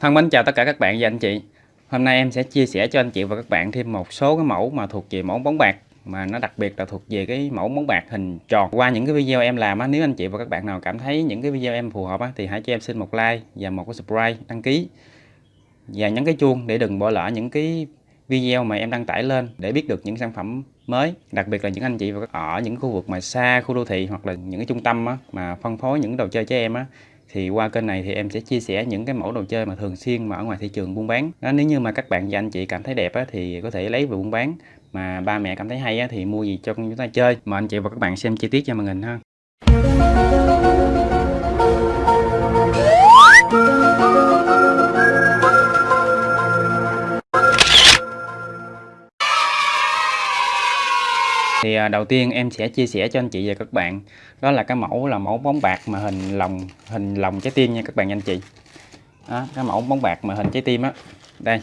Thân mến chào tất cả các bạn và anh chị. Hôm nay em sẽ chia sẻ cho anh chị và các bạn thêm một số cái mẫu mà thuộc về mẫu bóng bạc mà nó đặc biệt là thuộc về cái mẫu bóng bạc hình tròn. Qua những cái video em làm á nếu anh chị và các bạn nào cảm thấy những cái video em phù hợp á thì hãy cho em xin một like và một cái subscribe đăng ký. Và nhấn cái chuông để đừng bỏ lỡ những cái video mà em đăng tải lên để biết được những sản phẩm mới đặc biệt là những anh chị ở những khu vực mà xa khu đô thị hoặc là những cái trung tâm á, mà phân phối những đồ chơi cho em á thì qua kênh này thì em sẽ chia sẻ những cái mẫu đồ chơi mà thường xuyên mà ở ngoài thị trường buôn bán. Đó nếu như mà các bạn và anh chị cảm thấy đẹp á, thì có thể lấy về buôn bán. Mà ba mẹ cảm thấy hay á, thì mua gì cho con chúng ta chơi. Mà anh chị và các bạn xem chi tiết cho màn hình ha. Thì à, đầu tiên em sẽ chia sẻ cho anh chị và các bạn. Đó là cái mẫu là mẫu bóng bạc mà hình lòng hình lòng trái tim nha các bạn anh chị. Đó, cái mẫu bóng bạc mà hình trái tim á. Đây.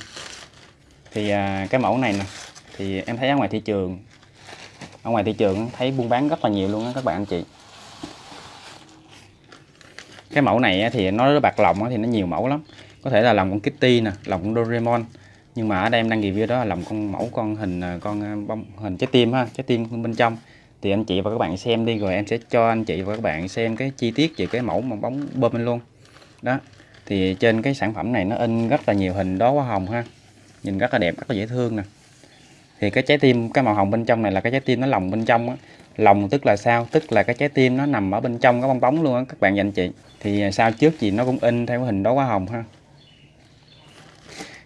Thì à, cái mẫu này nè thì em thấy ở ngoài thị trường ở ngoài thị trường thấy buôn bán rất là nhiều luôn á các bạn anh chị. Cái mẫu này thì nó bạc lòng thì nó nhiều mẫu lắm. Có thể là lòng con Kitty nè lòng con Doraemon nhưng mà ở đây em đang review đó là lòng con mẫu con hình à, con à, bông, hình trái tim ha, trái tim bên trong. Thì anh chị và các bạn xem đi, rồi em sẽ cho anh chị và các bạn xem cái chi tiết về cái mẫu bóng bơm lên luôn. Đó, thì trên cái sản phẩm này nó in rất là nhiều hình đó hoa hồng ha, nhìn rất là đẹp, rất là dễ thương nè. Thì cái trái tim, cái màu hồng bên trong này là cái trái tim nó lồng bên trong á. Lòng tức là sao? Tức là cái trái tim nó nằm ở bên trong cái bong bóng luôn á, các bạn và anh chị. Thì sao trước gì nó cũng in theo hình đó hoa hồng ha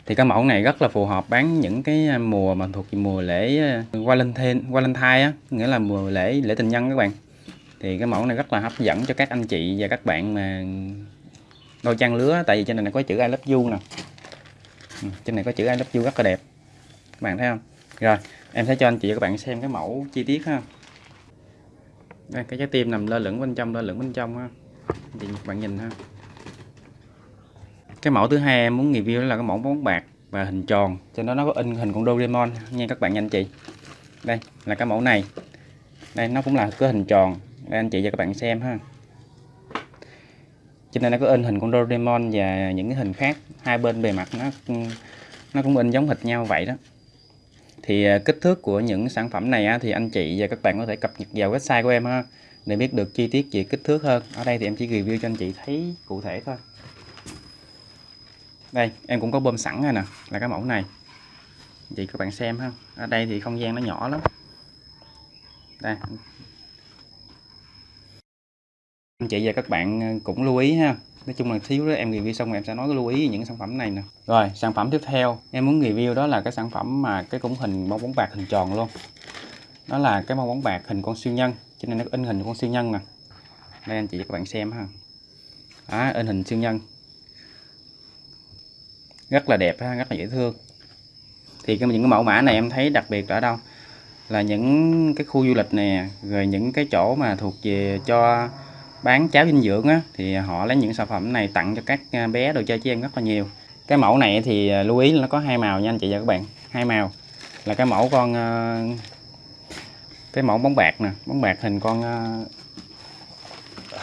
thì cái mẫu này rất là phù hợp bán những cái à, mùa mà thuộc mùa lễ à, Valentine Valentine á nghĩa là mùa lễ lễ tình nhân các bạn. Thì cái mẫu này rất là hấp dẫn cho các anh chị và các bạn mà đôi trang lứa tại vì trên này có chữ I love you nè. Ừ, trên này có chữ I love you rất là đẹp. Các bạn thấy không? Rồi em sẽ cho anh chị và các bạn xem cái mẫu chi tiết ha. Đây, cái trái tim nằm lơ lửng bên trong lơ lửng bên trong ha. Thì các bạn nhìn ha cái mẫu thứ hai em muốn review là cái mẫu bóng bạc và hình tròn. Cho nó nó có in hình con Doraemon. Nha các bạn anh chị. Đây là cái mẫu này. Đây, nó cũng là cái hình tròn. Đây, anh chị và các bạn xem ha. Trên đây nó có in hình con Doraemon và những cái hình khác. Hai bên bề mặt nó nó cũng in giống hệt nhau vậy đó. Thì à, kích thước của những sản phẩm này thì anh chị và các bạn có thể cập nhật vào website của em ha, để biết được chi tiết về kích thước hơn. Ở đây thì em chỉ review cho anh chị thấy cụ thể thôi đây em cũng có bơm sẵn rồi nè là cái mẫu này. Thì các bạn xem ha. Ở đây thì không gian nó nhỏ lắm. Đây. Anh chị và các bạn ờ, cũng lưu ý ha. Nói chung là thiếu đó em review xong rồi em sẽ nói cái lưu ý những sản phẩm này nè. Rồi sản phẩm tiếp theo. Em muốn review đó là cái sản phẩm mà cái cũng hình bong bóng bạc hình tròn luôn. Đó là cái bong bóng bạc hình con siêu nhân cho nên nó in hình con siêu nhân nè. Đây anh chị và các bạn xem ha. Đó, in hình siêu nhân rất là đẹp ha, rất là dễ thương. Thì cái những cái mẫu mã này em thấy đặc biệt ở đâu? Là những cái khu du lịch nè rồi những cái chỗ mà thuộc về cho bán cháo dinh dưỡng á thì họ lấy những sản phẩm này tặng cho các à, bé đồ chơi cho em rất là nhiều. Cái mẫu này thì à, lưu ý là nó có hai màu nha anh chị và các bạn hai màu. Là cái mẫu con à, cái mẫu bóng bạc nè bóng bạc hình con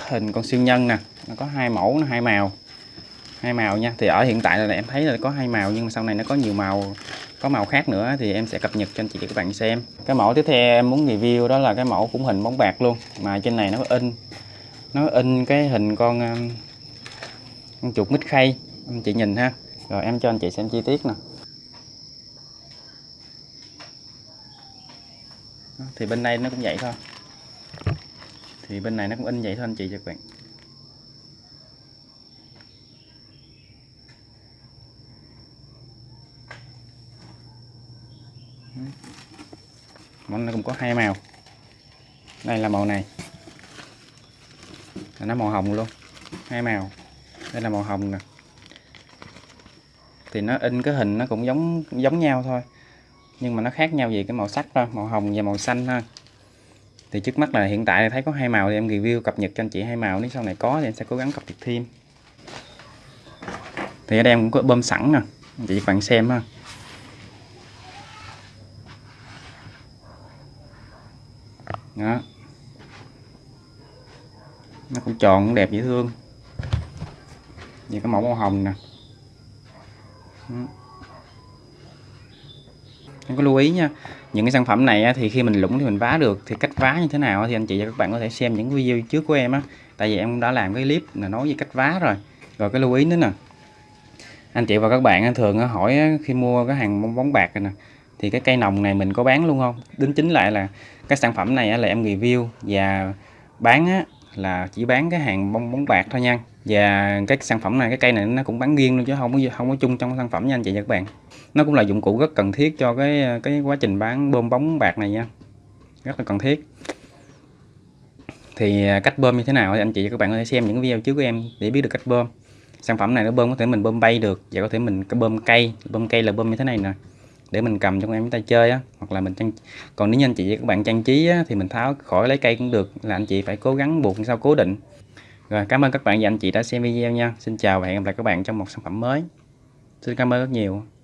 hình con siêu nhân nè nó có hai mẫu nó hai màu hai màu nha. Thì ở hiện tại là em thấy là có hai màu, nhưng mà sau này nó có nhiều màu, có màu khác nữa thì em sẽ cập nhật cho anh chị và các bạn xem. Cái mẫu tiếp theo em muốn review đó là cái mẫu cũng hình bóng bạc luôn, mà trên này nó in nó in cái hình con um, con chuột mít khay. Anh chị nhìn ha. Rồi em cho anh chị xem chi tiết nè. Thì bên đây nó cũng vậy thôi. Thì bên này nó cũng in vậy thôi anh chị cho các bạn. Nó cũng có hai màu. Đây là màu này. Nó màu hồng luôn. Hai màu. Đây là màu hồng nè. Thì nó in cái hình nó cũng giống giống nhau thôi. Nhưng mà nó khác nhau về cái màu sắc thôi, màu hồng và màu xanh ha thì trước mắt là hiện tại thấy có hai màu thì em review cập nhật cho anh chị hai màu. Nếu sau này có thì em sẽ cố gắng cập nhật thêm. Thì ở đây em cũng có bơm sẵn nè. Chị các bạn xem ha đó nó cũng tròn cũng đẹp dễ thương. Như cái mẫu màu hồng nè. Em có lưu ý nha những cái sản phẩm này thì khi mình lũng thì mình vá được. Thì cách vá như thế nào thì anh chị và các bạn có thể xem những video trước của em á. Tại vì em đã làm cái clip là nói về cách vá rồi. Rồi cái lưu ý nữa nè. Anh chị và các bạn thường hỏi khi mua cái hàng bóng bóng bạc này nè thì cái cây nòng này mình có bán luôn không? Đính chính lại là cái sản phẩm này là em review và bán á, là chỉ bán cái hàng bông bóng bạc thôi nha. Và cái sản phẩm này, cái cây này nó cũng bán riêng luôn chứ không có không có chung trong sản phẩm nha anh chị và các bạn nó cũng là dụng cụ rất cần thiết cho cái cái quá trình bán bơm bóng bạc này nha. Rất là cần thiết. Thì à, cách bơm như thế nào thì anh chị và các bạn có thể xem những video trước của em để biết được cách bơm. Sản phẩm này nó bơm có thể mình bơm bay được, và có thể mình bơm cây bơm cây là bơm như thế này nè để mình cầm trong em chúng ta chơi á. Hoặc là mình trang còn nếu như anh chị và các bạn trang trí á, thì mình tháo khỏi lấy cây cũng được. Là anh chị phải cố gắng buộc sao cố định. Rồi cảm ơn các bạn và anh chị đã xem video nha. Xin chào và hẹn gặp lại các bạn trong một sản phẩm mới. Xin cảm ơn rất nhiều.